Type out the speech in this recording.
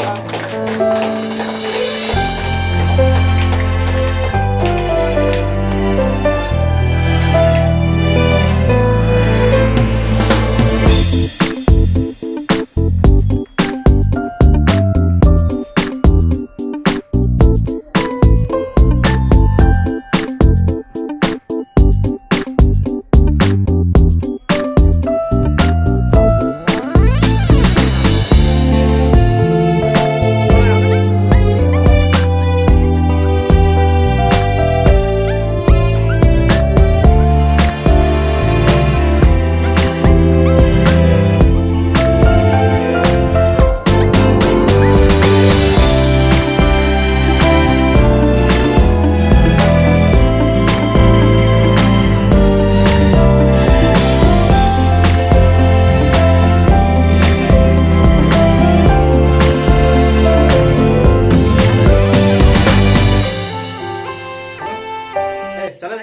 Bye.